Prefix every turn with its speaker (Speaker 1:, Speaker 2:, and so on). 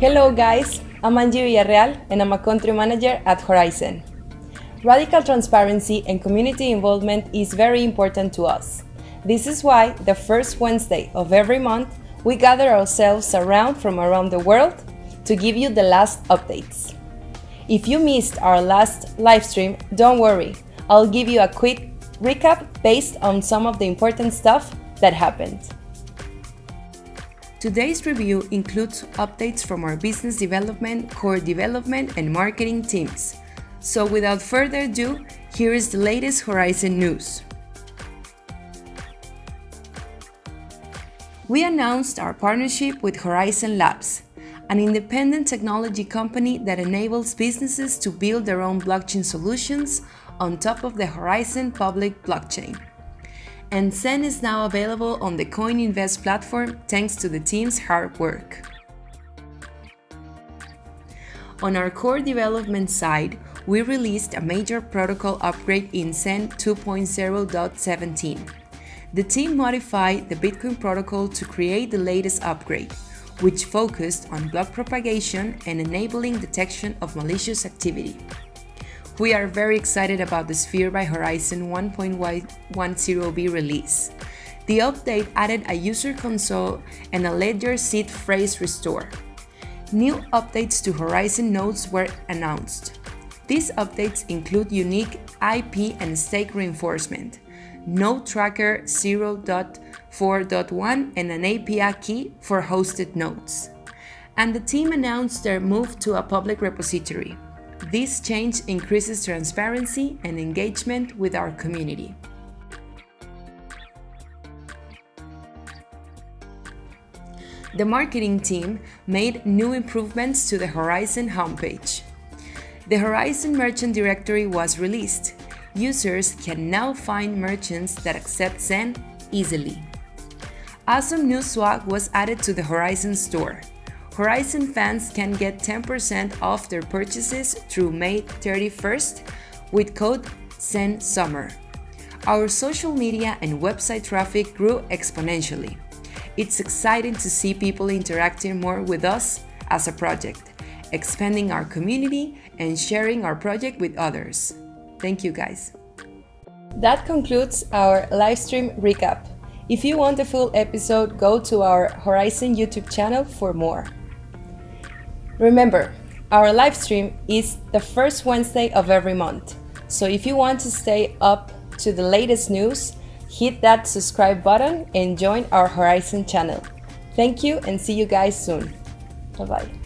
Speaker 1: Hello guys, I'm Angie Villarreal and I'm a country manager at Horizen. Radical transparency and community involvement is very important to us. This is why the first Wednesday of every month we gather ourselves around from around the world to give you the last updates. If you missed our last livestream, don't worry, I'll give you a quick recap based on some of the important stuff that happened. Today's review includes updates from our business development, core development, and marketing teams. So without further ado, here is the latest Horizen news. We announced our partnership with Horizen Labs, an independent technology company that enables businesses to build their own blockchain solutions on top of the Horizen public blockchain and Zen is now available on the CoinInvest platform thanks to the team's hard work. On our core development side, we released a major protocol upgrade in Zen 2.0.17. The team modified the Bitcoin protocol to create the latest upgrade, which focused on block propagation and enabling detection of malicious activity. We are very excited about the Sphere by Horizen 1.10b release. The update added a user console and a ledger seed phrase restore. New updates to Horizen nodes were announced. These updates include unique IP and stake reinforcement, Node Tracker 0.4.1 and an API key for hosted nodes. And the team announced their move to a public repository. This change increases transparency and engagement with our community. The marketing team made new improvements to the Horizen homepage. The Horizen Merchant Directory was released. Users can now find merchants that accept Zen easily. Awesome new swag was added to the Horizen store. Horizen fans can get 10% off their purchases through May 31st with code ZENSUMMER. Our social media and website traffic grew exponentially. It's exciting to see people interacting more with us as a project, expanding our community and sharing our project with others. Thank you guys. That concludes our live stream recap. If you want the full episode, go to our Horizen YouTube channel for more. Remember, our live stream is the first Wednesday of every month. So if you want to stay up to the latest news, hit that subscribe button and join our Horizen channel. Thank you and see you guys soon. Bye bye.